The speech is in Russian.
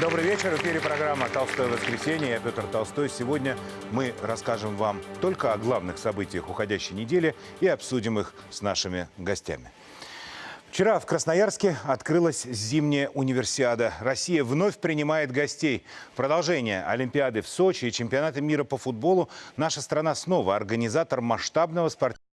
Добрый вечер. В эфире программа «Толстое воскресенье». Я Петр Толстой. Сегодня мы расскажем вам только о главных событиях уходящей недели и обсудим их с нашими гостями. Вчера в Красноярске открылась зимняя универсиада. Россия вновь принимает гостей. Продолжение Олимпиады в Сочи и чемпионата мира по футболу наша страна снова организатор масштабного спортивного